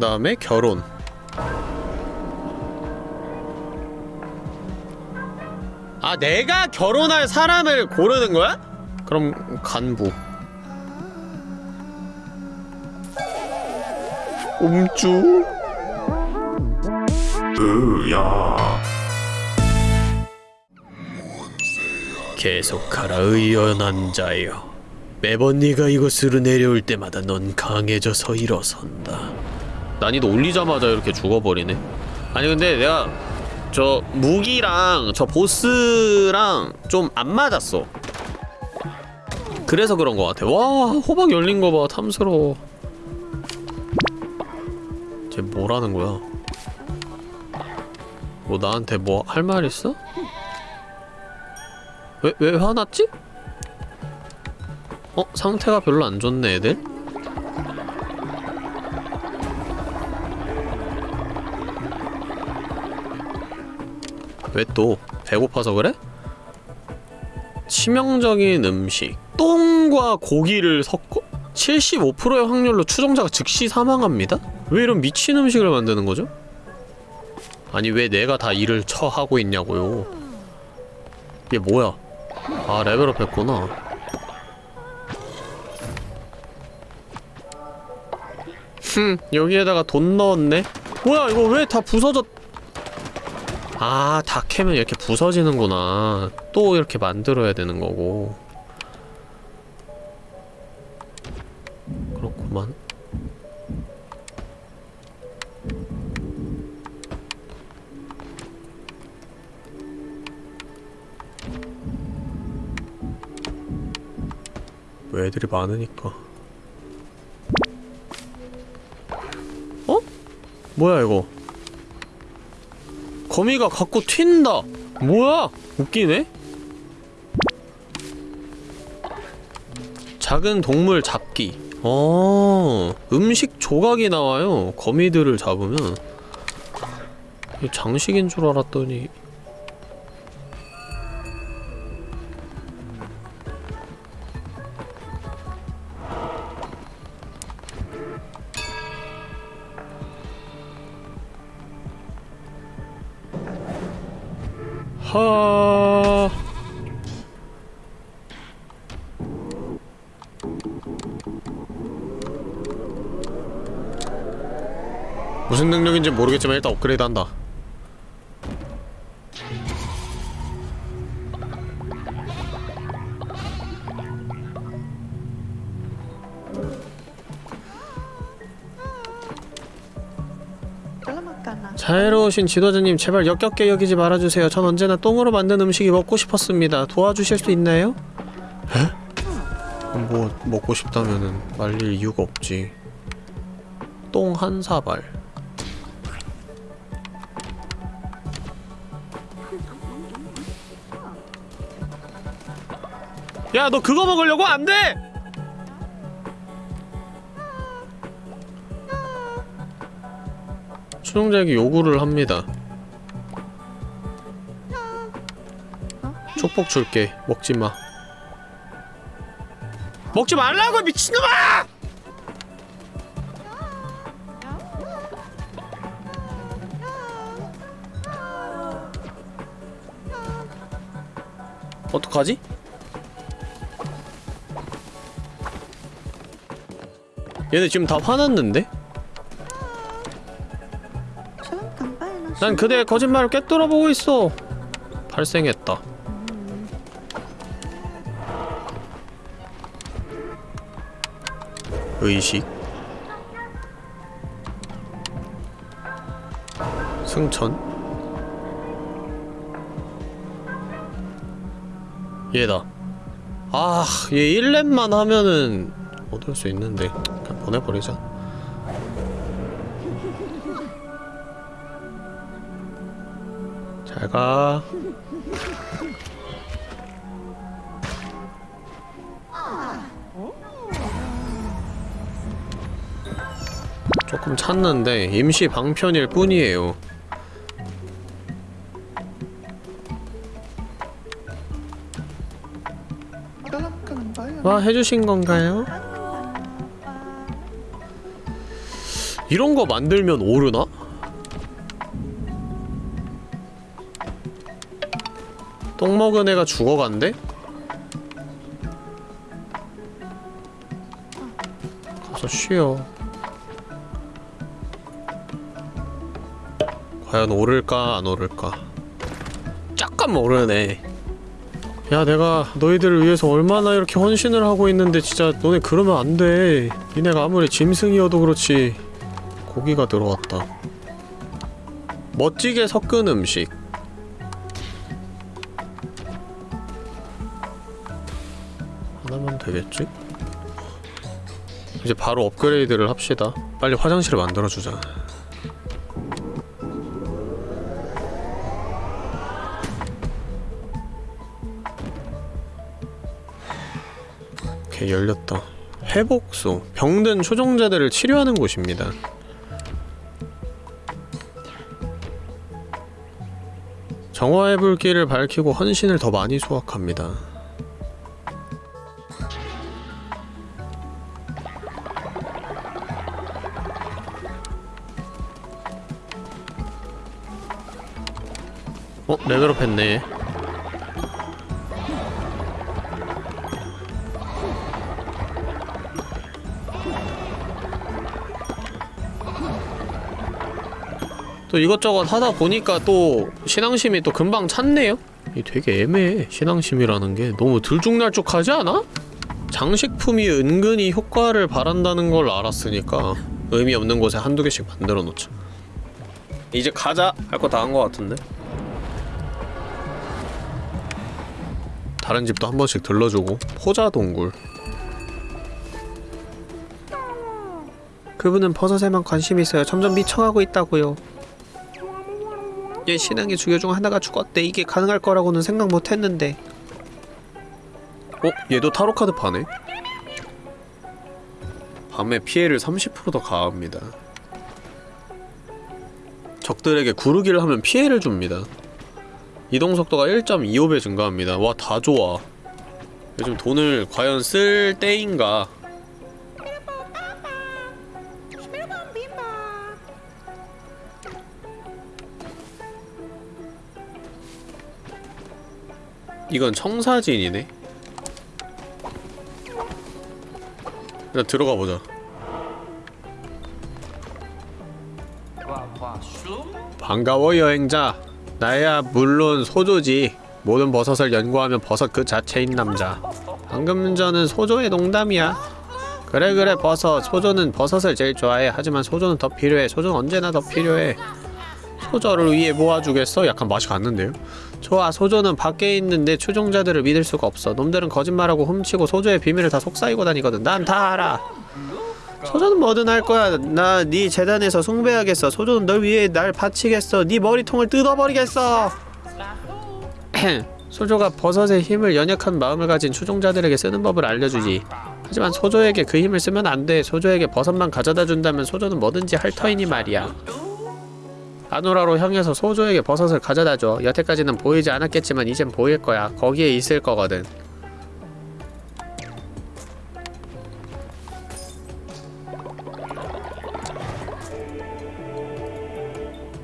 그 다음에 결혼. 아 내가 결혼할 사람을 고르는 거야? 그럼 간부. 음주. 으야. 계속하라 의연한 자여. 매번 네가 이곳으로 내려올 때마다 넌 강해져서 일어선다 난이도 올리자마자 이렇게 죽어버리네 아니 근데 내가 저 무기랑 저 보스랑 좀 안 맞았어 그래서 그런 것 같아 와 호박 열린 거 봐 탐스러워 쟤 뭐라는 거야 뭐 나한테 뭐 할 말 있어? 왜, 왜 화났지? 어? 상태가 별로 안 좋네 애들? 왜 또? 배고파서 그래? 치명적인 음식 똥과 고기를 섞어 75%의 확률로 추종자가 즉시 사망합니다? 왜 이런 미친 음식을 만드는 거죠? 아니 왜 내가 다 일을 처하고 있냐고요 이게 뭐야 아 레벨업 했구나 흠 여기에다가 돈 넣었네 뭐야 이거 왜 다 부서졌 아, 다 캐면 이렇게 부서지는구나. 또 이렇게 만들어야 되는 거고. 그렇구만. 왜 애들이 많으니까. 어? 뭐야 이거? 거미가 갖고 튄다. 뭐야? 웃기네. 작은 동물 잡기. 어, 음식 조각이 나와요. 거미들을 잡으면. 장식인 줄 알았더니. 능력인지 모르겠지만 일단 업그레이드 한다. 자애로우신 지도자님 제발 역겹게 여기지 말아주세요. 전 언제나 똥으로 만든 음식이 먹고 싶었습니다. 도와주실 수 있나요? 에? 뭐 먹고 싶다면은 말릴 이유가 없지. 똥 한 사발. 야, 너 그거 먹으려고 안 돼! 추종자에게 요구를 합니다. 축복 줄게. 먹지 마. 먹지 말라고 미친놈아! 어떡하지? 얘네 지금 다 화났는데? 난 그대의 거짓말을 꿰뚫어 보고 있어. 발생했다. 의식? 승천? 얘다. 아, 얘 1렙만 하면은 얻을 수 있는데 보내버리자. 잘가. 조금 찾는데 임시 방편일 뿐이에요. 와 해주신 건가요? 이런 거 만들면 오르나? 똥 먹은 애가 죽어간대? 가서 쉬어. 과연 오를까 안 오를까? 잠깐 오르네. 야 내가 너희들을 위해서 얼마나 이렇게 헌신을 하고 있는데 진짜 너네 그러면 안돼. 니네가 아무리 짐승이어도 그렇지 고기가 들어왔다. 멋지게 섞은 음식. 하나만 되겠지? 이제 바로 업그레이드를 합시다. 빨리 화장실을 만들어주자. 오케이 열렸다. 회복소. 병든 초종자들을 치료하는 곳입니다 정화의 불길을 밝히고 헌신을 더 많이 수확합니다 어? 레벨업 했네 또 이것저것 하다 보니까 또 신앙심이 또 금방 찼네요? 이 되게 애매해 신앙심이라는 게 너무 들쭉날쭉하지 않아? 장식품이 은근히 효과를 바란다는 걸 알았으니까 의미 없는 곳에 한두 개씩 만들어 놓자 이제 가자! 할 거 다 한 거 같은데? 다른 집도 한 번씩 들러주고 포자동굴 그분은 버섯에만 관심이 있어요 점점 미쳐가고 있다고요 얘 신앙의 주교 중 하나가 죽었대. 이게 가능할 거라고는 생각 못했는데. 어? 얘도 타로 카드 파네? 밤에 피해를 30%더 가합니다. 적들에게 구르기를 하면 피해를 줍니다. 이동 속도가 1.25배 증가합니다. 와 다 좋아. 요즘 돈을 과연 쓸 때인가 이건 청사진이네. 일단 들어가 보자. 반가워 여행자. 나야 물론 소조지. 모든 버섯을 연구하면 버섯 그 자체인 남자. 방금 전은 소조의 농담이야. 그래 그래 버섯. 소조는 버섯을 제일 좋아해. 하지만 소조는 더 필요해. 소조는 언제나 더 필요해 소저를 위해 모아주겠어? 약간 맛이 갔는데요? 좋아 소조는 밖에 있는데 추종자들을 믿을 수가 없어. 놈들은 거짓말하고 훔치고 소조의 비밀을 다 속삭이고 다니거든. 난 다 알아. 소조는 뭐든 할 거야. 나 네 재단에서 숭배하겠어. 소조는 널 위해 날 바치겠어. 네 머리통을 뜯어버리겠어. 소조가 버섯의 힘을 연약한 마음을 가진 추종자들에게 쓰는 법을 알려주지. 하지만 소조에게 그 힘을 쓰면 안돼. 소조에게 버섯만 가져다 준다면 소조는 뭐든지 할 터이니 말이야 아노라로 향해서 소조에게 버섯을 가져다줘. 여태까지는 보이지 않았겠지만 이젠 보일 거야. 거기에 있을 거거든.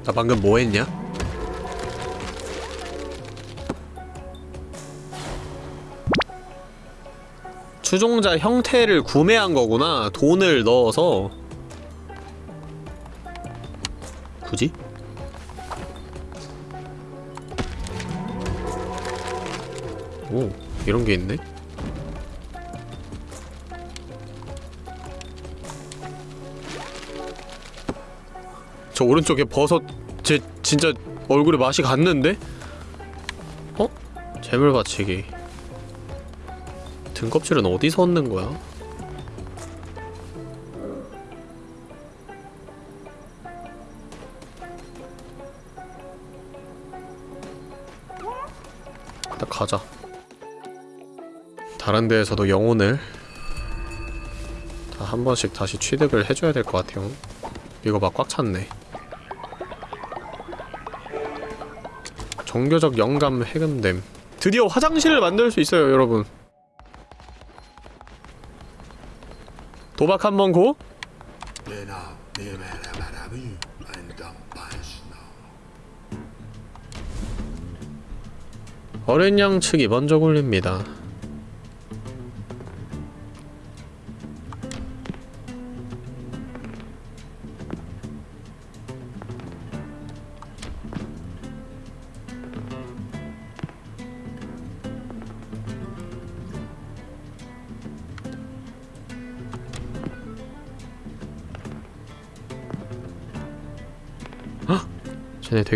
나 방금 뭐 했냐? 추종자 형태를 구매한 거구나. 돈을 넣어서. 굳이? 오, 이런 게 있네. 저 오른쪽에 버섯 제 진짜 얼굴에 맛이 갔는데? 어? 재물 받치기. 등껍질은 어디서 얻는 거야? 다른 데에서도 영혼을 다 한 번씩 다시 취득을 해줘야 될 것 같아요. 이거 막 꽉 찼네. 종교적 영감 해금됨. 드디어 화장실을 만들 수 있어요, 여러분. 도박 한 번 고? 어린 양 측이 먼저 굴립니다.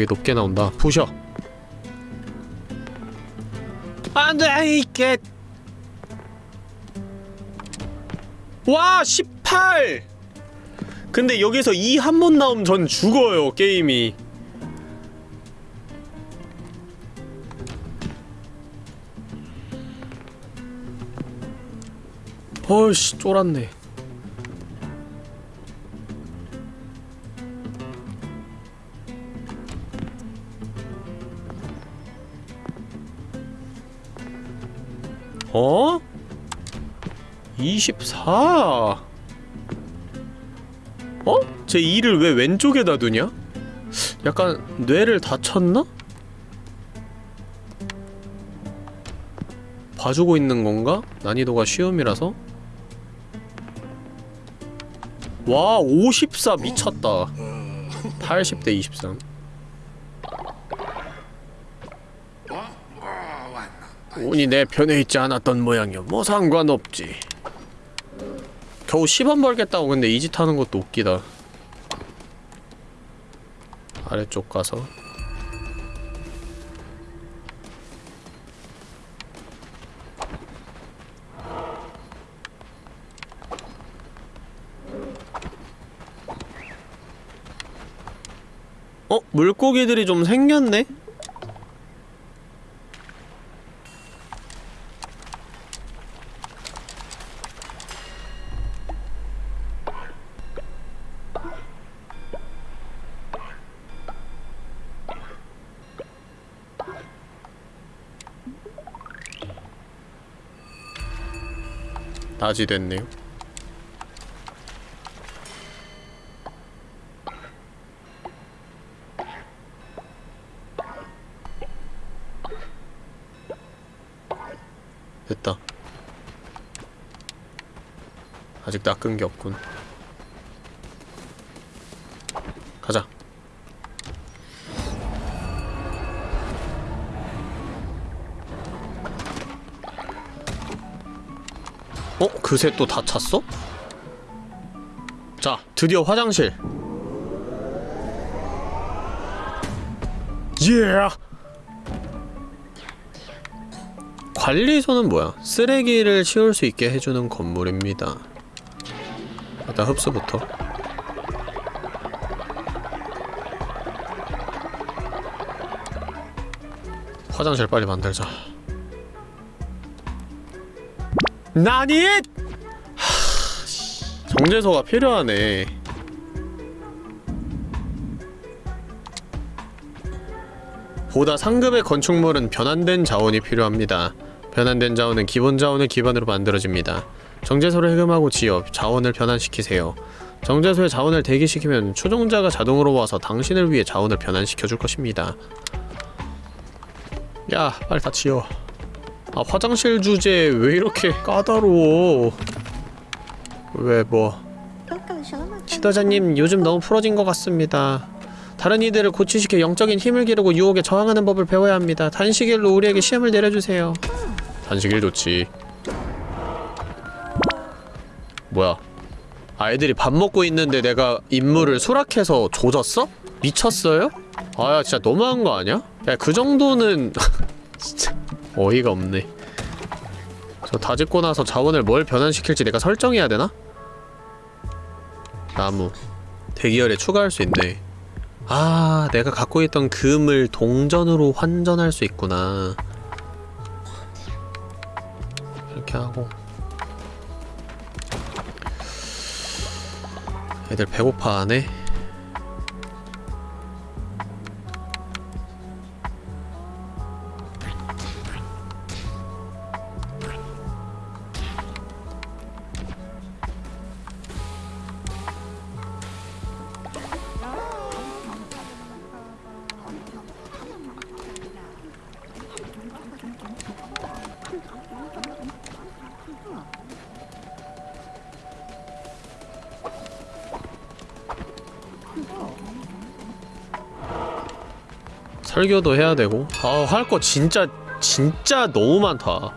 되게 높게 나온다. 부셔. 안돼 이게. 와 18. 근데 여기서 2한번 나오면 전 죽어요 게임이. 어이씨 쫄았네. 어? 24. 어? 제 2를 왜 왼쪽에다 두냐? 약간 뇌를 다쳤나? 봐주고 있는 건가? 난이도가 쉬움이라서? 와, 54 미쳤다. 80대 23. 운이 내 편에 있지 않았던 모양이야. 뭐 상관없지. 겨우 10원 벌겠다고 근데 이 짓 하는 것도 웃기다. 아래쪽 가서 어? 물고기들이 좀 생겼네? 낮이 됐네요. 됐다. 아직 낚은 게 없군. 가자. 어? 그새 또 다 찼어? 자, 드디어 화장실. 예! 관리소는 뭐야? 쓰레기를 치울 수 있게 해주는 건물입니다. 일단 흡수부터. 화장실 빨리 만들자. 나니? 정제소가 필요하네. 보다 상급의 건축물은 변환된 자원이 필요합니다. 변환된 자원은 기본 자원을 기반으로 만들어집니다. 정제소를 해금하고 지어 자원을 변환시키세요. 정제소에 자원을 대기시키면 추종자가 자동으로 와서 당신을 위해 자원을 변환시켜줄 것입니다. 야, 빨리 다 지어. 아 화장실 주제 왜 이렇게 까다로워? 왜 뭐? 지도자님 요즘 너무 풀어진 것 같습니다. 다른 이들을 고치시켜 영적인 힘을 기르고 유혹에 저항하는 법을 배워야 합니다. 단식일로 우리에게 시험을 내려주세요. 단식일 좋지. 뭐야? 아이들이 밥 먹고 있는데 내가 임무를 수락해서 조졌어? 미쳤어요? 아야 진짜 너무한 거 아니야? 야 그 정도는 진짜 어이가 없네. 저다 짓고 나서 자원을 뭘 변환시킬지 내가 설정해야 되나? 나무. 대기열에 추가할 수 있네. 아 내가 갖고 있던 금을 동전으로 환전할 수 있구나. 이렇게 하고. 애들 배고파하네 설교도 해야 되고. 아 할 거 진짜 진짜 너무 많다.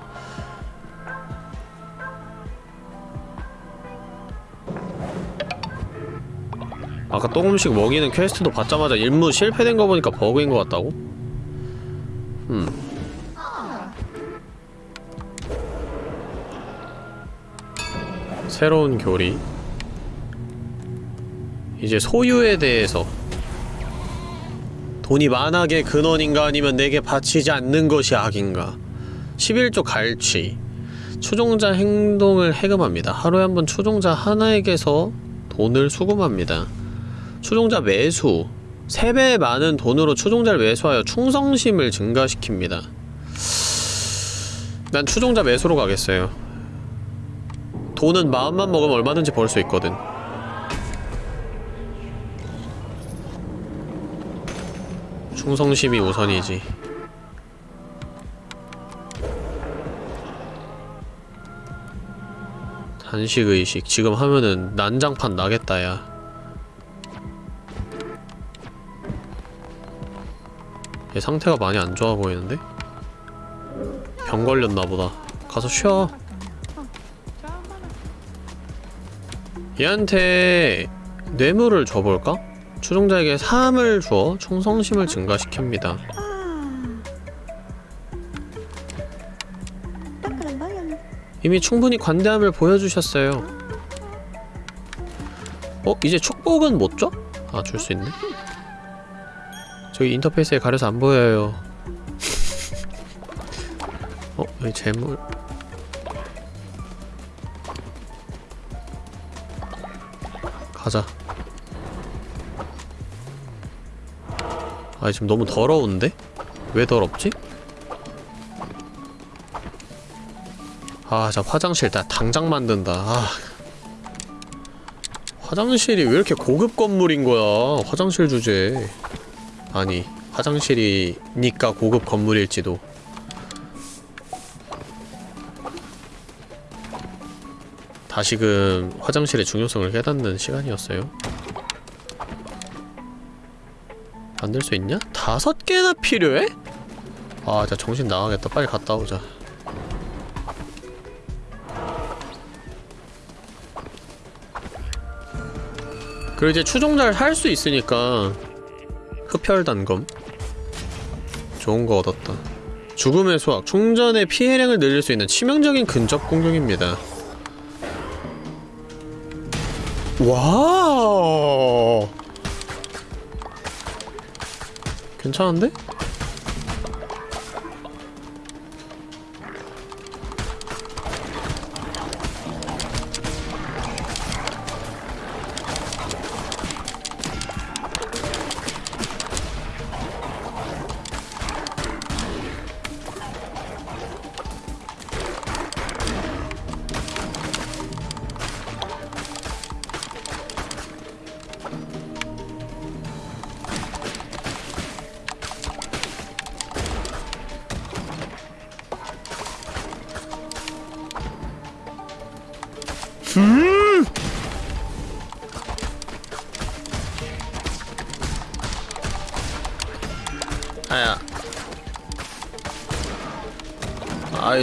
아까 똥음식 먹이는 퀘스트도 받자마자 임무 실패된 거 보니까 버그인 것 같다고? 음 새로운 교리. 이제 소유에 대해서 돈이 만악의 근원인가 아니면 내게 바치지 않는 것이 악인가 11조 갈취 추종자 행동을 해금합니다. 하루에 한 번 추종자 하나에게서 돈을 수금합니다. 추종자 매수 3배 많은 돈으로 추종자를 매수하여 충성심을 증가시킵니다. 난 추종자 매수로 가겠어요. 돈은 마음만 먹으면 얼마든지 벌 수 있거든. 충성심이 우선이지. 단식의식. 지금 하면은 난장판 나겠다, 야. 얘 상태가 많이 안 좋아 보이는데? 병 걸렸나보다. 가서 쉬어. 얘한테 뇌물을 줘볼까? 추종자에게 사함을 주어 충성심을 증가시킵니다. 이미 충분히 관대함을 보여주셨어요. 어? 이제 축복은 못 줘? 아, 줄 수 있네. 저기 인터페이스에 가려서 안 보여요. 어? 여기 재물... 가자. 아 지금 너무 더러운데? 왜 더럽지? 아, 자 화장실 다 당장 만든다. 아. 화장실이 왜 이렇게 고급 건물인 거야? 화장실 주제. 아니, 화장실이니까 고급 건물일지도. 다시금 화장실의 중요성을 깨닫는 시간이었어요. 만들 수 있냐? 다섯 개나 필요해? 아, 자 정신 나가겠다. 빨리 갔다 오자. 그리고 이제 추종자를 할 수 있으니까 흡혈 단검 좋은 거 얻었다. 죽음의 수학 충전의 피해량을 늘릴 수 있는 치명적인 근접 공격입니다. 와 괜찮은데?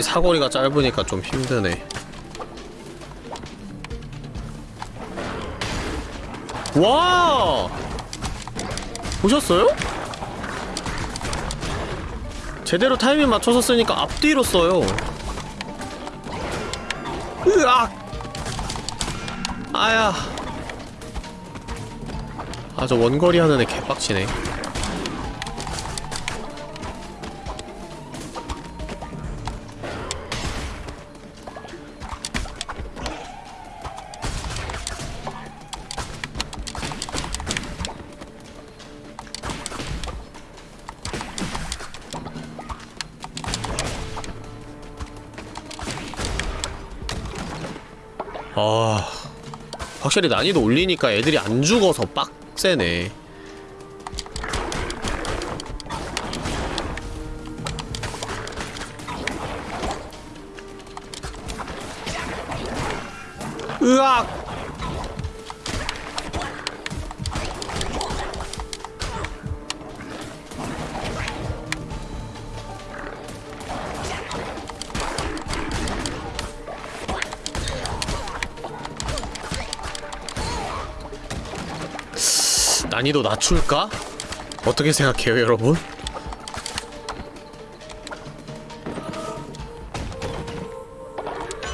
이 사거리가 짧으니까 좀 힘드네. 와! 보셨어요? 제대로 타이밍 맞춰서 쓰니까 앞뒤로 써요. 으악! 아야. 아 저 원거리 하는 애 개빡치네 확실히 난이도 올리니까 애들이 안 죽어서 빡세네. 으악 난이도 낮출까? 어떻게 생각해요 여러분?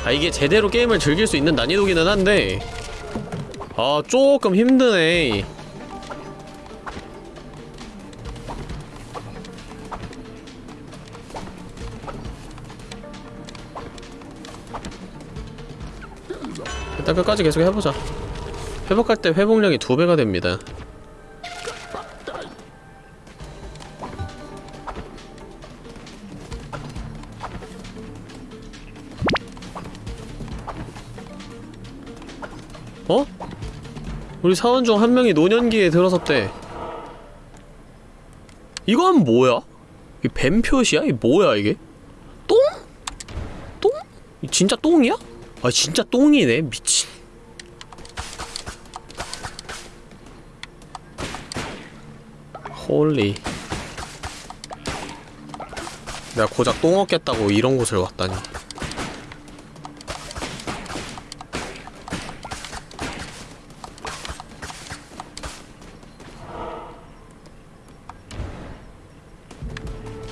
아 이게 제대로 게임을 즐길 수 있는 난이도기는 한데 아 조금 힘드네 일단 끝까지 계속 해보자 회복할 때 회복량이 두 배가 됩니다 우리 사원 중 한 명이 노년기에 들어섰대 이건 뭐야? 이 뱀표시야? 이 뭐야 이게? 똥? 똥? 이 진짜 똥이야? 아 진짜 똥이네 미친 홀리 내가 고작 똥 얻겠다고 이런 곳을 왔다니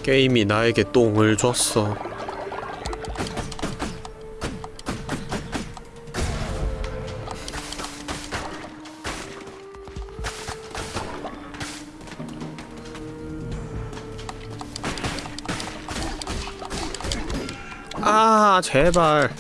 게임이 나에게 똥을 줬어. 아 제발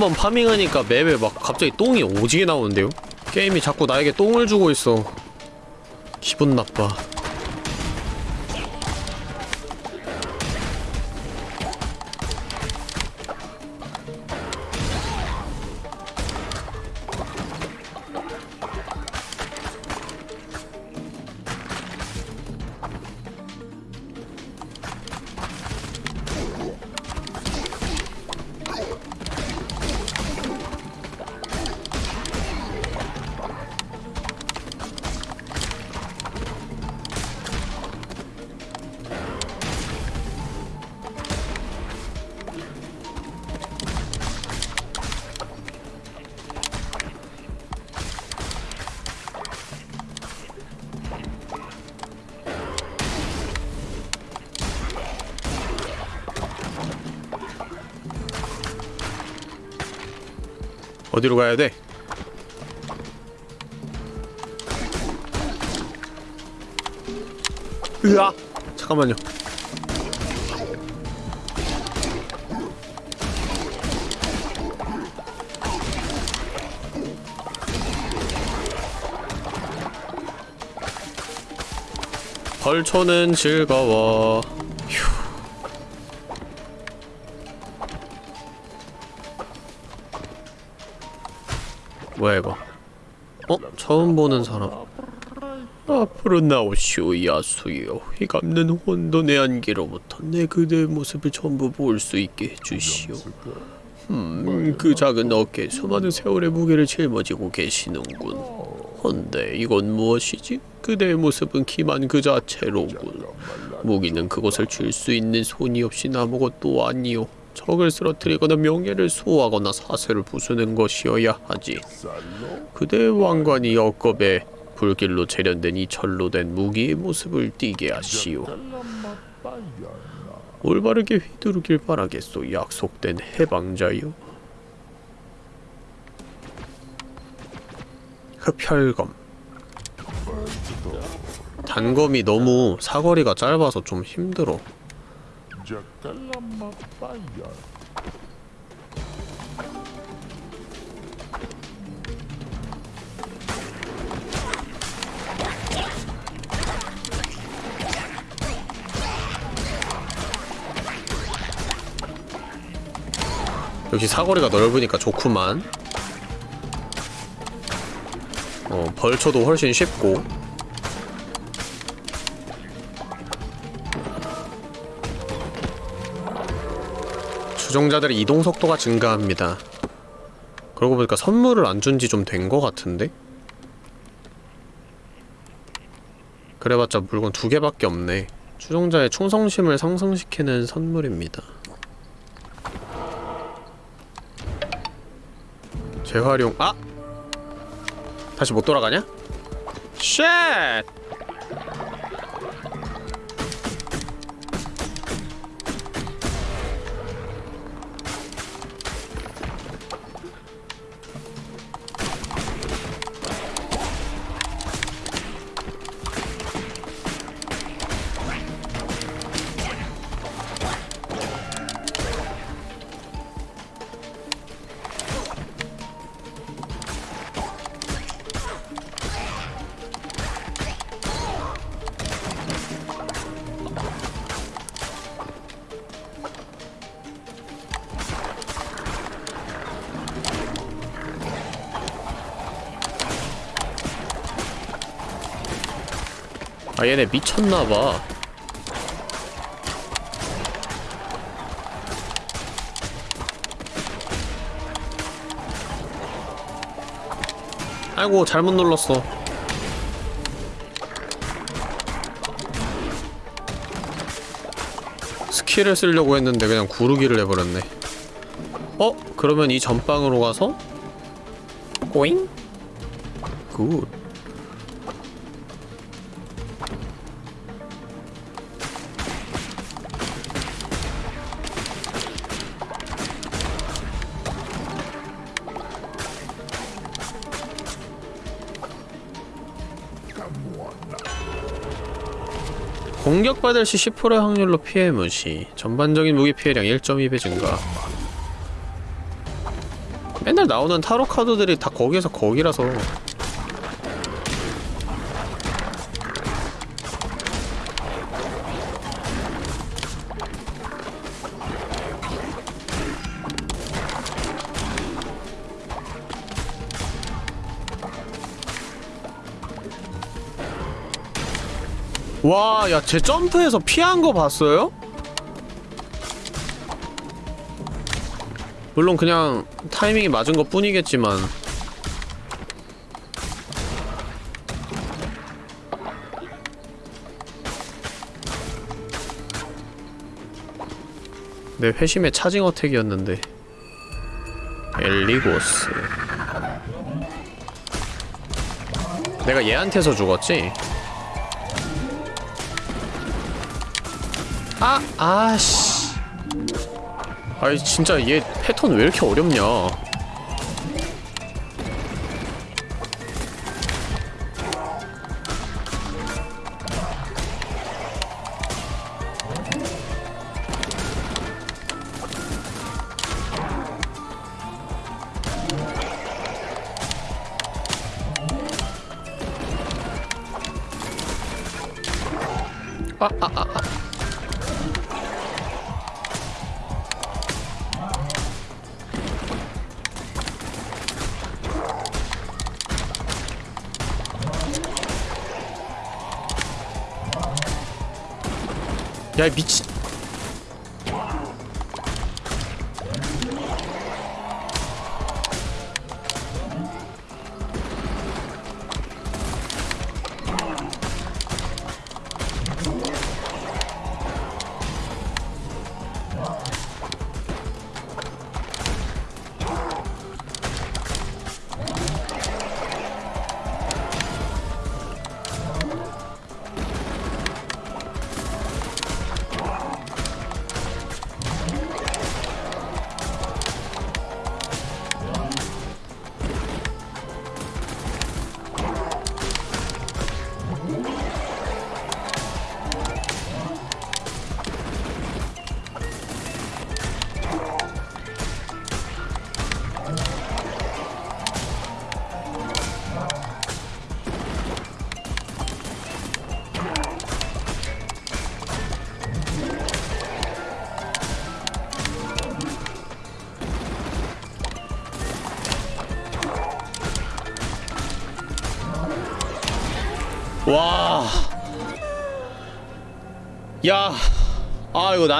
한번 파밍하니까 맵에 막 갑자기 똥이 오지게 나오는데요? 게임이 자꾸 나에게 똥을 주고 있어 기분 나빠 어디로 가야 돼? 으아! 잠깐만요. 벌초는 즐거워. 뭐야 이거? 어? 처음 보는 사람. 앞으로 나오시오 야수여 휘감는 혼돈의 안개로부터 내 그대의 모습을 전부 볼 수 있게 해주시오 음, 그 작은 어깨에 수많은 세월의 무게를 짊어지고 계시는군 헌데 이건 무엇이지? 그대의 모습은 기만 그 자체로군 무기는 그것을 줄 수 있는 손이 없인 아무것도 아니오 적을 쓰러뜨리거나 명예를 수호하거나 사슬을 부수는 것이어야 하지 그대의 왕관이 역겁에 불길로 재련된 이 철로 된 무기의 모습을 띠게 하시오. 올바르게 휘두르길 바라겠소. 약속된 해방자요. 흡혈검. 단검이 너무 사거리가 짧아서 좀 힘들어. 역시 사거리가 넓으니까 좋구만. 어, 벌초도 훨씬 쉽고 추종자들의 이동 속도가 증가합니다. 그러고 보니까 선물을 안 준 지 좀된거 같은데? 그래봤자 물건 두 개밖에 없네. 추종자의 충성심을 상승시키는 선물입니다. 재활용 아! 다시 못 돌아가냐? 쉣! 얘네 미쳤나봐. 아이고 잘못 눌렀어. 스킬을 쓰려고 했는데 그냥 구르기를 해버렸네. 어? 그러면 이 전방으로 가서? 꼬잉? 굿 공격받을 시 10%의 확률로 피해 무시. 전반적인 무기 피해량 1.2배 증가. 맨날 나오는 타로 카드들이 다 거기에서 거기라서 야, 제 점프해서 피한 거 봤어요? 물론 그냥 타이밍이 맞은 것 뿐이겠지만 내 회심의 차징 어택이었는데 엘리고스 내가 얘한테서 죽었지? 아! 아씨 아이 진짜 얘 패턴 왜 이렇게 어렵냐 아, 아, 아, 아. 야, 이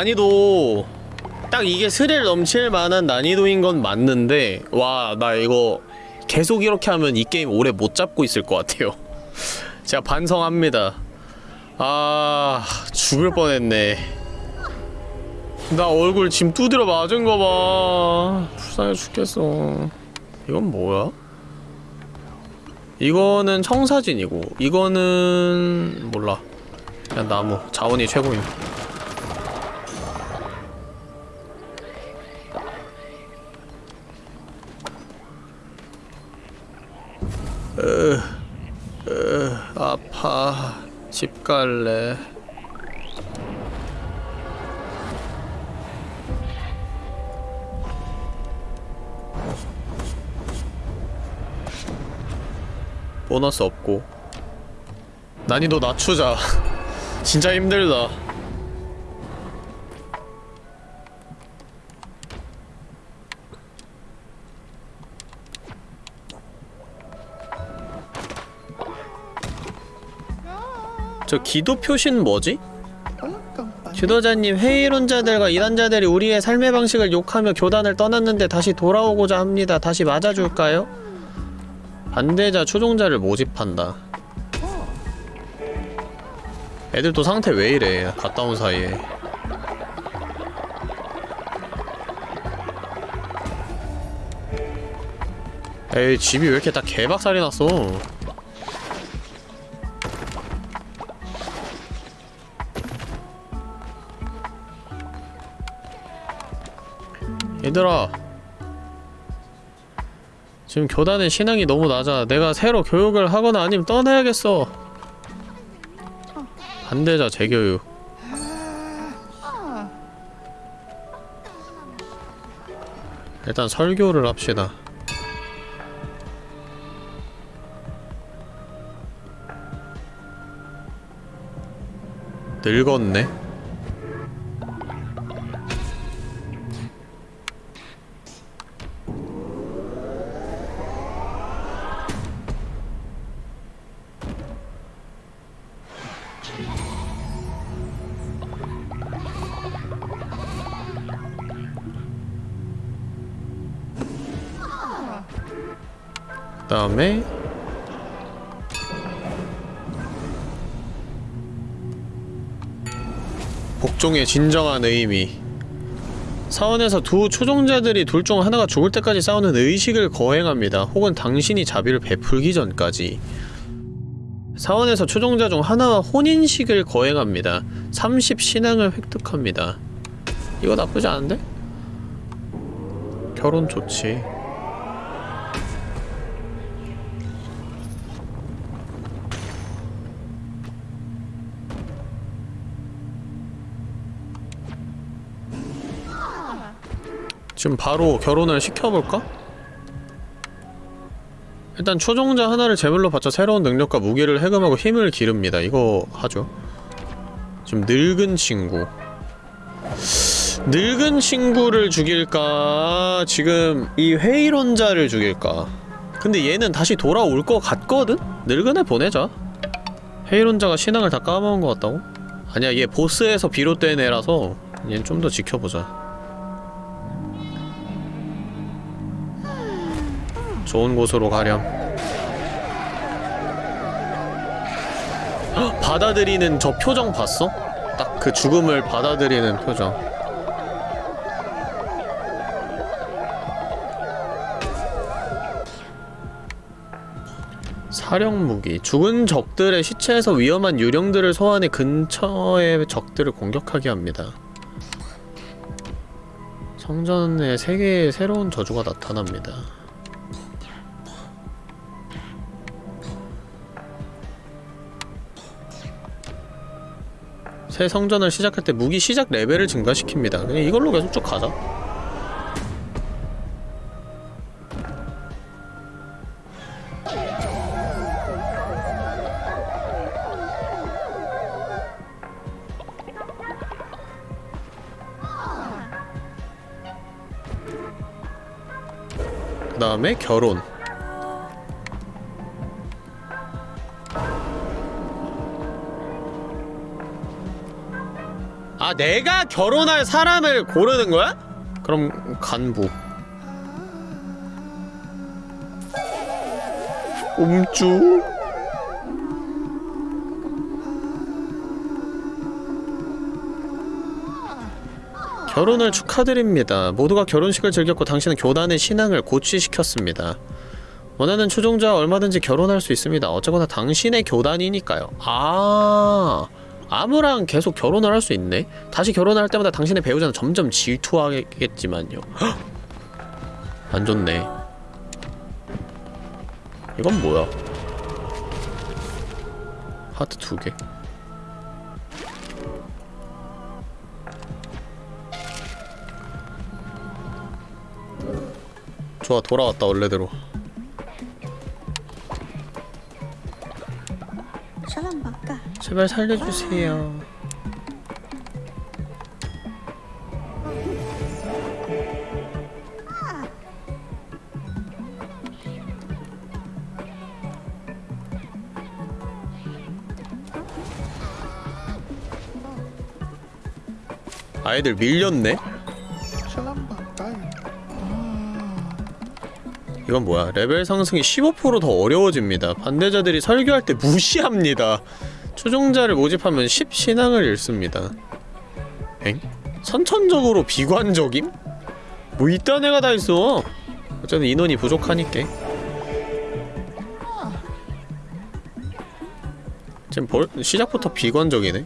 난이도 딱 이게 스릴 넘칠 만한 난이도인 건 맞는데 와, 나 이거 계속 이렇게 하면 이 게임 오래 못 잡고 있을 것 같아요. 제가 반성합니다. 아, 죽을 뻔했네. 나 얼굴 짐 두드려 맞은 거 봐. 불쌍해 죽겠어. 이건 뭐야? 이거는 청사진이고 이거는 몰라. 그냥 나무. 자원이 최고임. 으, 으, 아파. 집 갈래. 보너스 없고 난이도 낮추자 진짜 힘들다 저 기도 표시는 뭐지? 지도자님 회의론자들과 이단자들이 우리의 삶의 방식을 욕하며 교단을 떠났는데 다시 돌아오고자 합니다. 다시 맞아줄까요? 반대자 추종자를 모집한다. 애들 또 상태 왜 이래? 갔다 온 사이에. 에이 집이 왜 이렇게 다 개박살이 났어? 얘들아. 지금 교단의 신앙이 너무 낮아. 내가 새로 교육을 하거나 아니면 떠나야겠어. 반대자 재교육. 일단 설교를 합시다. 늙었네 다음에 복종의 진정한 의미 사원에서 두 초종자들이 둘 중 하나가 죽을 때까지 싸우는 의식을 거행합니다. 혹은 당신이 자비를 베풀기 전까지 사원에서 초종자 중 하나와 혼인식을 거행합니다. 30 신앙을 획득합니다. 이거 나쁘지 않은데? 결혼 좋지. 지금 바로 결혼을 시켜볼까? 일단 초종자 하나를 제물로 바쳐 새로운 능력과 무기를 해금하고 힘을 기릅니다. 이거 하죠. 지금 늙은 친구 늙은 친구를 죽일까? 지금 이 회의론자를 죽일까? 근데 얘는 다시 돌아올 것 같거든? 늙은 애 보내자 회의론자가 신앙을 다 까먹은 것 같다고? 아니야 얘 보스에서 비롯된 애라서 얘는 좀 더 지켜보자 좋은 곳으로 가렴. 헉, 받아들이는 저 표정 봤어? 딱 그 죽음을 받아들이는 표정. 사령무기. 죽은 적들의 시체에서 위험한 유령들을 소환해 근처의 적들을 공격하게 합니다. 성전에 세 개의 새로운 저주가 나타납니다 새 성전을 시작할 때 무기 시작 레벨을 증가시킵니다. 그냥 이걸로 계속 쭉 가자. 그 다음에 결혼 아 내가 결혼할 사람을 고르는 거야? 그럼 간부 음주 결혼을 축하드립니다. 모두가 결혼식을 즐겼고 당신은 교단의 신앙을 고취시켰습니다. 원하는 추종자와 얼마든지 결혼할 수 있습니다. 어쨌거나 당신의 교단이니까요. 아, 아무랑 계속 결혼을 할 수 있네? 다시 결혼할 때마다 당신의 배우자는 점점 질투하겠지만요. 헉! 안 좋네. 이건 뭐야? 하트 두 개. 좋아, 돌아왔다, 원래대로. 제발 살려주세요. 아이들 밀렸네? 이건 뭐야? 레벨 상승이 15%더 어려워집니다. 반대자들이 설교할 때 무시합니다. 추종자를 모집하면 10 신앙을 잃습니다. 엥? 선천적으로 비관적임? 뭐 이딴 애가 다 있어. 어쨌든 인원이 부족하니까. 지금 벌, 시작부터 비관적이네.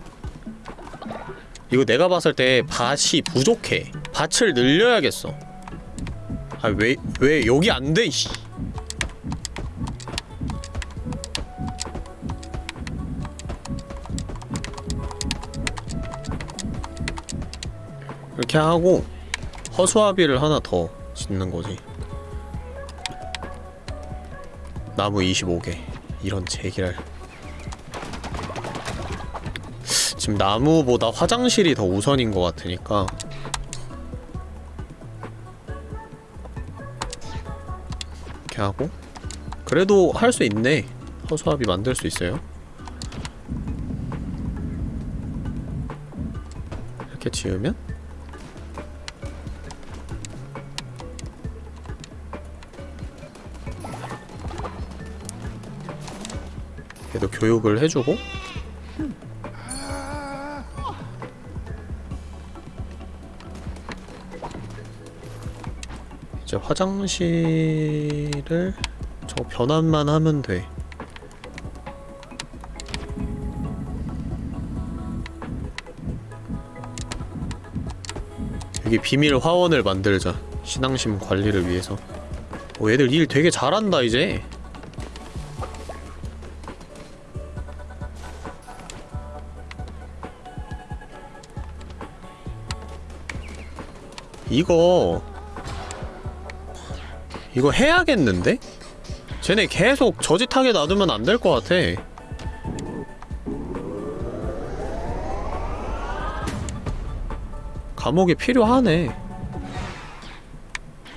이거 내가 봤을 때 밭이 부족해. 밭을 늘려야겠어. 아왜왜 여기 안 돼? 씨. 이렇게 하고 허수아비를 하나 더 짓는 거지. 나무 25개. 이런 제기랄. 지금 나무보다 화장실이 더 우선인 것 같으니까 이렇게 하고 그래도 할 수 있네 허수아비 만들 수 있어요 이렇게 지으면 얘도 교육을 해주고 이제 화장실을 저 변환만 하면 돼. 여기 비밀 화원을 만들자. 신앙심 관리를 위해서. 오, 얘들 일 되게 잘한다, 이제. 이거 이거 해야겠는데? 쟤네 계속 저짓하게 놔두면 안 될 것 같아. 감옥이 필요하네.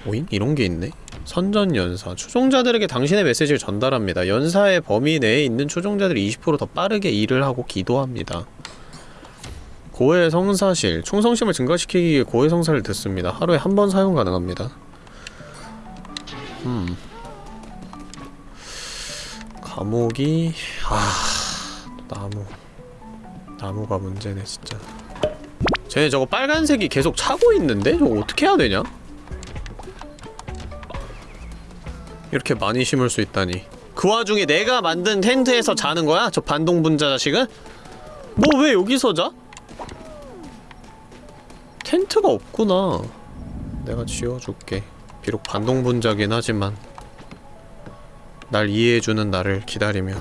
오잉? 이런 게 있네? 선전연사. 추종자들에게 당신의 메시지를 전달합니다. 연사의 범위 내에 있는 추종자들이 20%더 빠르게 일을 하고 기도합니다. 고해 성사실. 충성심을 증가시키기 위해 고해 성사를 듣습니다. 하루에 한 번 사용 가능합니다. 음. 감옥이 아 나무 나무가 문제네 진짜. 쟤네 저거 빨간색이 계속 차고 있는데 저거 어떻게 해야 되냐? 이렇게 많이 심을 수 있다니. 그 와중에 내가 만든 텐트에서 자는 거야? 저 반동분자 자식은? 뭐 왜 여기서 자? 텐트가 없구나. 내가 지어줄게. 비록 반동분자긴 하지만 날 이해해주는 나를 기다리며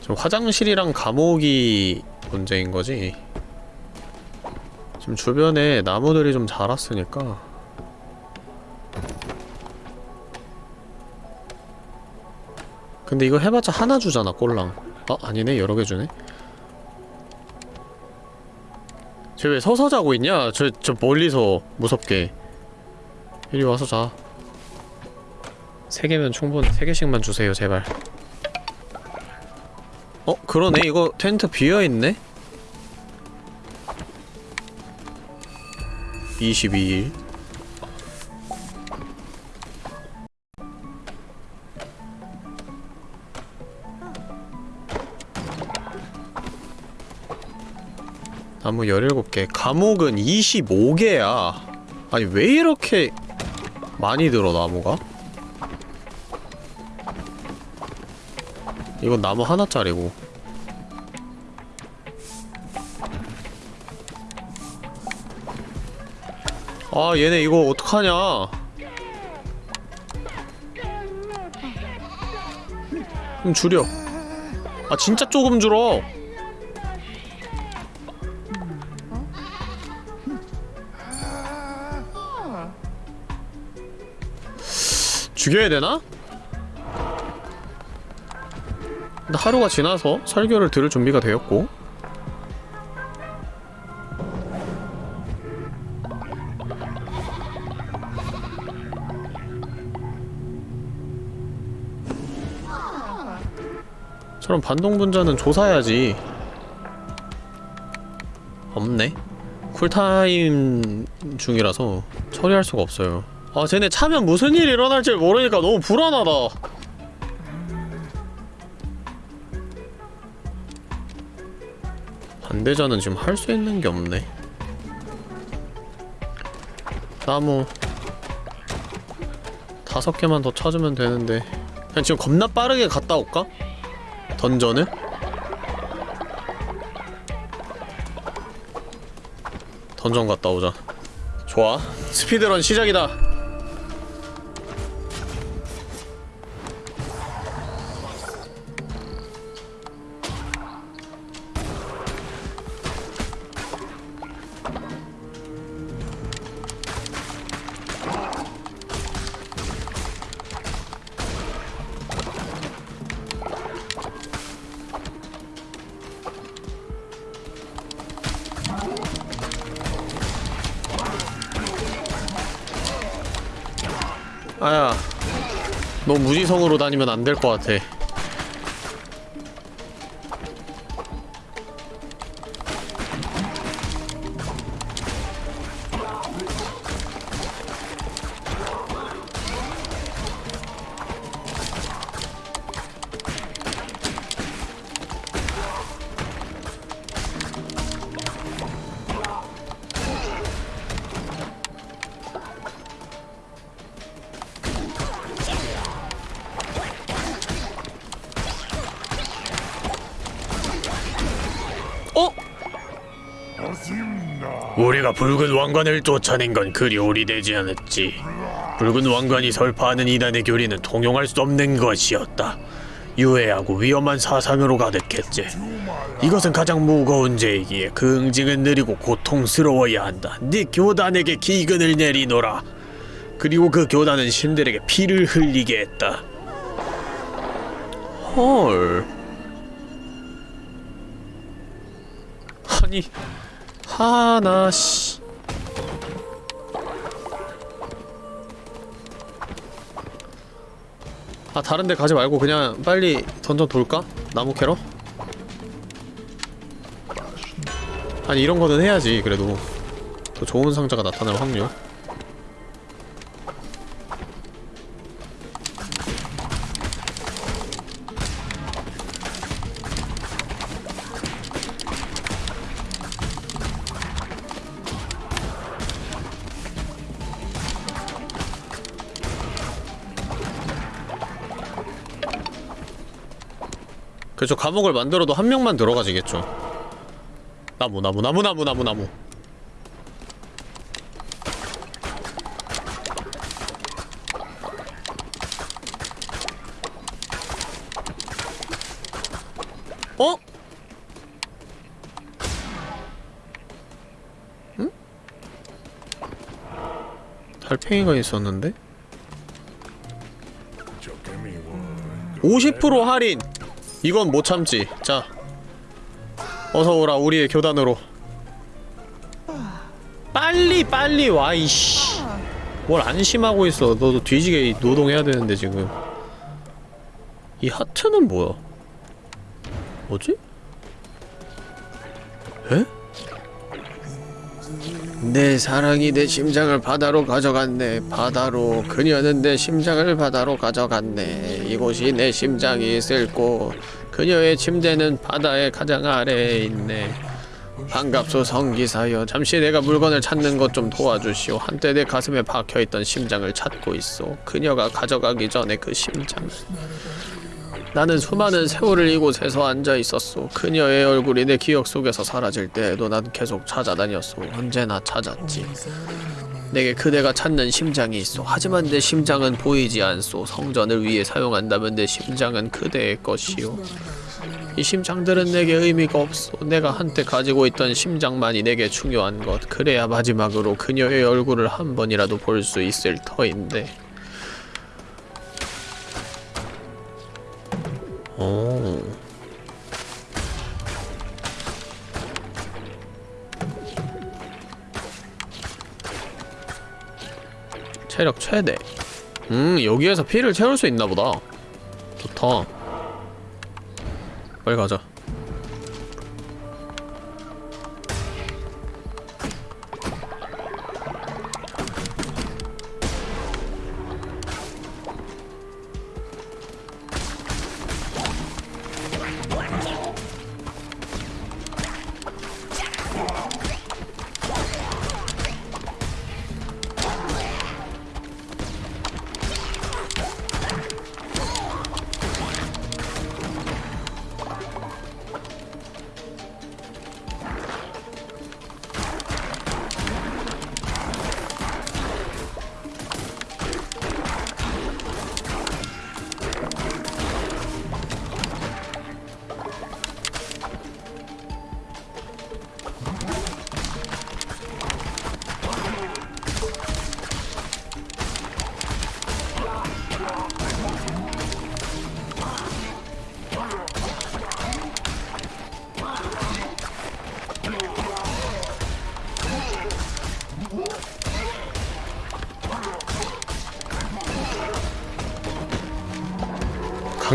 지금 화장실이랑 감옥이 문제인 거지? 지금 주변에 나무들이 좀 자랐으니까. 근데 이거 해봤자 하나 주잖아 꼴랑. 아 아니네 여러 개 주네 쟤 왜 서서 자고 있냐? 저, 저 멀리서 무섭게 이리 와서 자. 세 개면 충분해. 세 개씩만 주세요, 제발. 어, 그러네. 이거 텐트 비어있네? 22일. 나무 17개. 감옥은 25개야. 아니 왜 이렇게 많이 들어 나무가? 이건 나무 하나짜리고. 아 얘네 이거 어떡하냐? 좀 줄여. 아 진짜 조금 줄어 죽여야 되나? 근데 하루가 지나서 설교를 들을 준비가 되었고. 저런 반동분자는 조사해야지. 없네. 쿨타임 중이라서 처리할 수가 없어요 아 쟤네 차면 무슨 일이 일어날지 모르니까 너무 불안하다. 반대자는 지금 할 수 있는 게 없네. 나무. 다섯 개만 더 찾으면 되는데. 그냥 지금 겁나 빠르게 갔다 올까? 던전을? 던전 갔다 오자. 좋아. 스피드런 시작이다 무지성으로 다니면 안 될 것 같아 우리가 붉은 왕관을 쫓아낸 건 그리 오래되지 않았지. 붉은 왕관이 설파하는 이단의 교리는 통용할 수 없는 것이었다. 유해하고 위험한 사상으로 가득했지. 이것은 가장 무거운 죄이기에 그 응징은 느리고 고통스러워야 한다. 네 교단에게 기근을 내리노라. 그리고 그 교단은 신들에게 피를 흘리게 했다. 헐. 아니 하나 씨. 아 다른데 가지 말고 그냥 빨리 던전 돌까? 나무 캐러? 아니 이런 거는 해야지 그래도 더 좋은 상자가 나타날 확률 그렇죠 감옥을 만들어도 한 명만 들어가지겠죠 나무 나무 나무 나무 나무 나무 어? 응? 달팽이가 있었는데? 50% 할인! 이건 못 참지. 자. 어서 오라 우리의 교단으로. 빨리 빨리 와 이씨. 뭘 안심하고 있어. 너도 뒤지게 노동해야 되는데 지금. 이 하트는 뭐야? 뭐지? 에? 내 사랑이 내 심장을 바다로 가져갔네. 바다로 그녀는 내 심장을 바다로 가져갔네. 이곳이 내 심장이 있을 곳. 그녀의 침대는 바다의 가장 아래에 있네. 반갑소 성기사여. 잠시 내가 물건을 찾는 것 좀 도와주시오. 한때 내 가슴에 박혀있던 심장을 찾고 있어. 그녀가 가져가기 전에 그 심장을. 나는 수많은 세월을 이곳 에서 앉아 있었소. 그녀의 얼굴이 내 기억 속에서 사라질 때에도 난 계속 찾아다녔소. 언제나 찾았지. 내게 그대가 찾는 심장이 있어. 하지만 내 심장은 보이지 않소. 성전을 위해 사용한다면 내 심장은 그대의 것이오. 이 심장들은 내게 의미가 없어. 내가 한때 가지고 있던 심장만이 내게 중요한 것. 그래야 마지막으로 그녀의 얼굴을 한 번이라도 볼 수 있을 터인데. 오. 체력 최대. 음, 여기에서 피를 채울 수 있나 보다. 좋다. 빨리 가자.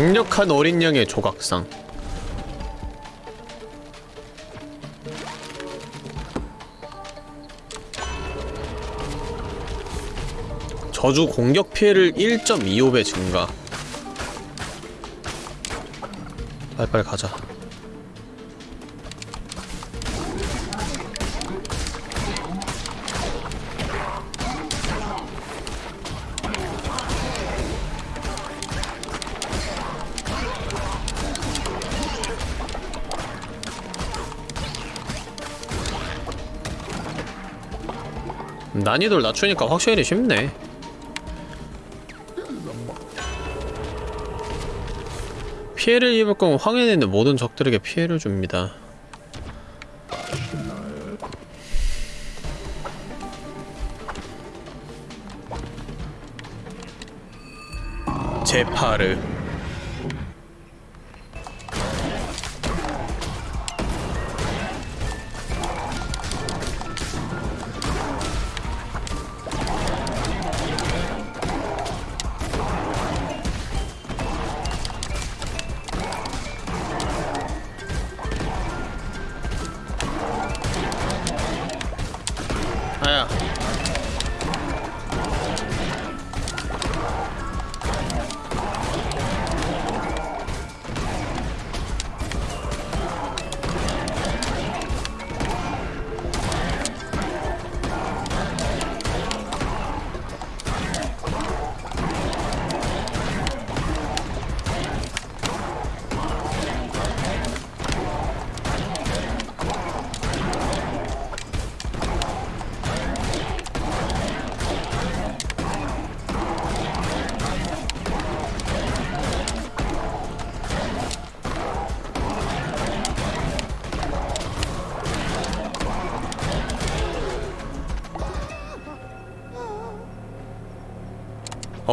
강력한 어린 양의 조각상. 저주 공격 피해를 1.25배 증가. 빨리빨리 가자. 난이도를 낮추니까 확실히 쉽네. 피해를 입을 거면 황해에 있는 모든 적들에게 피해를 줍니다. 제파르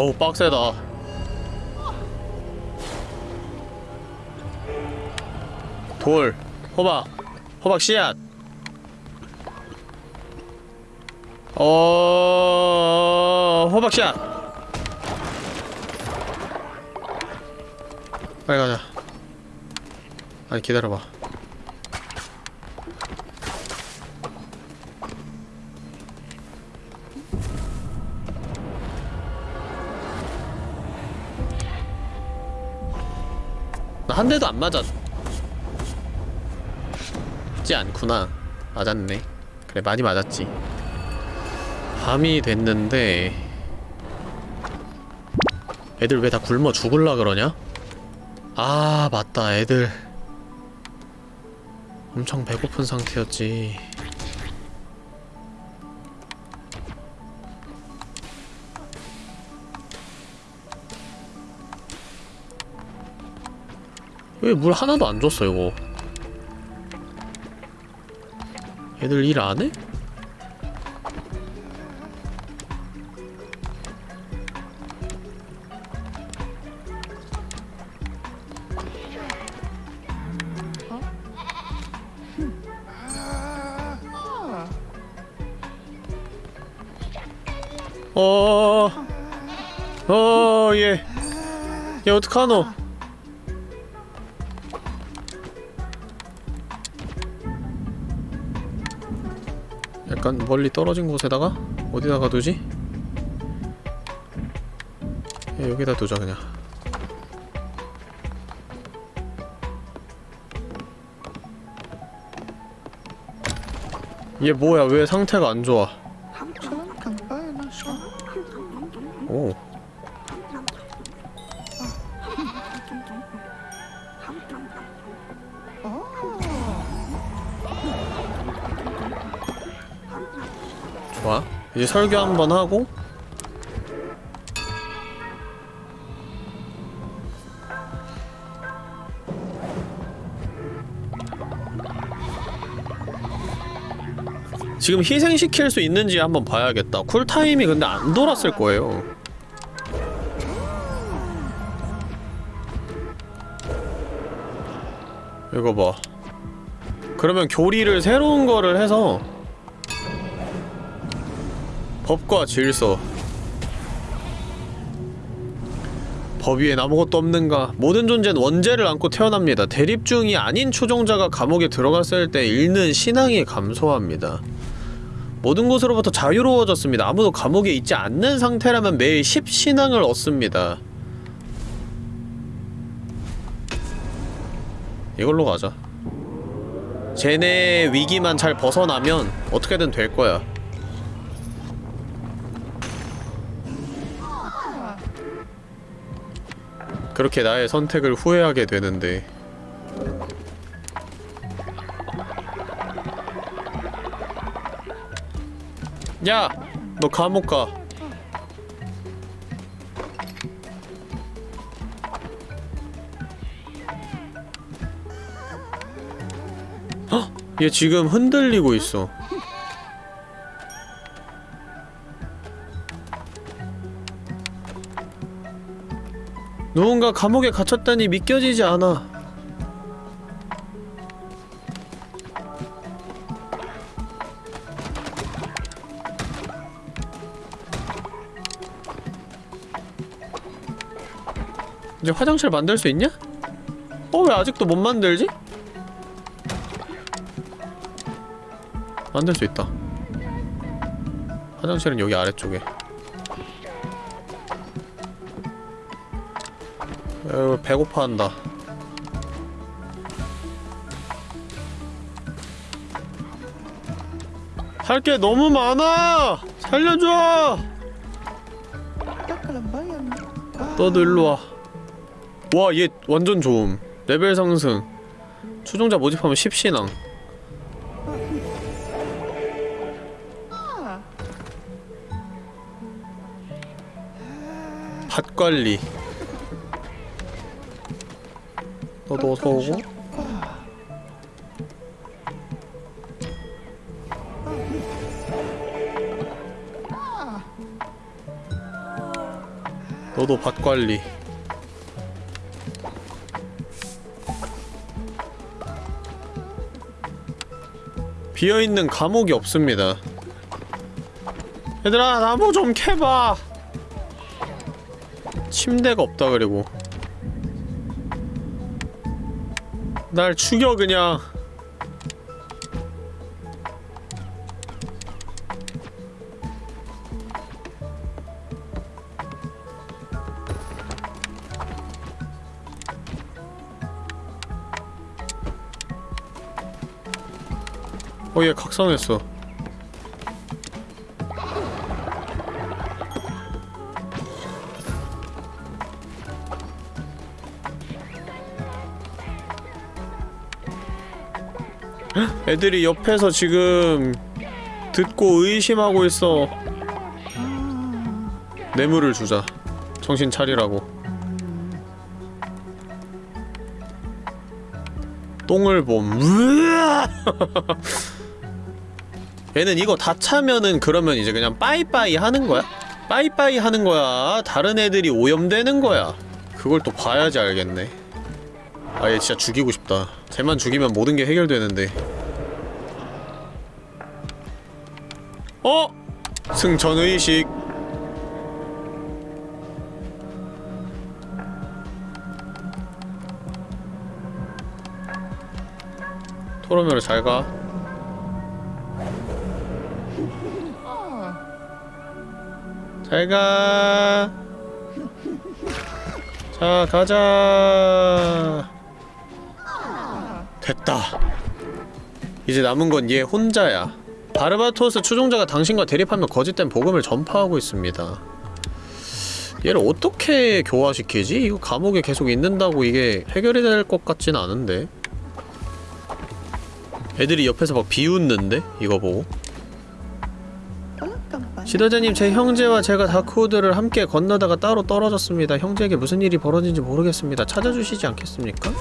어우 빡세다. 돌 호박 호박 씨앗. 어 호박 씨앗. 빨리 가자. 아니 기다려봐 대도 안 맞았지 않구나. 맞았네. 그래 많이 맞았지. 밤이 됐는데 애들 왜 다 굶어 죽을라 그러냐? 아 맞다. 애들 엄청 배고픈 상태였지 왜 물 하나도 안 줬어 이거 애들 일 안 해? 어, 어, 얘, 얘 어떡하노? 약간 멀리 떨어진 곳에다가 어디다가 두지? 야, 여기다 두자 그냥. 얘 뭐야? 왜 상태가 안 좋아? 이제 설교 한번 하고 지금 희생시킬 수 있는지 한번 봐야겠다. 쿨타임이 근데 안 돌았을 거예요. 이거 봐. 그러면 교리를 새로운 거를 해서 법과 질서. 법 위엔 아무것도 없는가? 모든 존재는 원죄를 안고 태어납니다. 대립 중이 아닌 초종자가 감옥에 들어갔을 때 잃는 신앙이 감소합니다. 모든 곳으로부터 자유로워졌습니다. 아무도 감옥에 있지 않는 상태라면 매일 10신앙을 얻습니다. 이걸로 가자. 쟤네 위기만 잘 벗어나면 어떻게든 될 거야. 그렇게 나의 선택을 후회하게 되는데 야! 너 감옥 가. 헉! 얘 지금 흔들리고 있어. 누군가 감옥에 갇혔다니 믿겨지지 않아. 이제 화장실 만들 수 있냐? 어, 왜 아직도 못 만들지? 만들 수 있다. 화장실은 여기 아래쪽에. 어, 배고파한다. 할 게 너무 많아! 살려줘! 너도 일로 와. 와, 얘 완전 좋음. 레벨 상승. 추종자 모집하면 10신앙. 밭 관리. 너도 어서 오고. 너도 밭 관리. 비어있는 감옥이 없습니다. 얘들아, 나무 좀 캐봐! 침대가 없다, 그리고. 날 죽여 그냥. 어얘 각성했어. 애들이 옆에서 지금 듣고 의심하고 있어. 뇌물을 주자. 정신 차리라고. 똥을 봄. 얘는 이거 다 차면은 그러면 이제 그냥 빠이빠이 하는 거야? 빠이빠이 하는 거야. 다른 애들이 오염되는 거야. 그걸 또 봐야지 알겠네. 아, 얘 진짜 죽이고 싶다. 쟤만 죽이면 모든 게 해결되는데. 어? 승천의식. 토로미로 잘 가. 잘 가. 자, 가자. 됐다. 이제 남은 건 얘 혼자야. 바르바토스 추종자가 당신과 대립하며 거짓된 복음을 전파하고 있습니다. 얘를 어떻게 교화시키지? 이거 감옥에 계속 있는다고 이게 해결이 될 것 같진 않은데. 애들이 옆에서 막 비웃는데? 이거 보고. 지도자님 제 형제와 제가 다크우드를 함께 건너다가 따로 떨어졌습니다. 형제에게 무슨 일이 벌어진지 모르겠습니다. 찾아주시지 않겠습니까?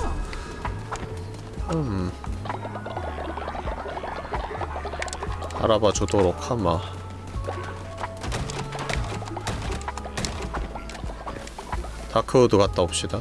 음... 알아봐 주도록 하마. 다크우드 갔다 옵시다.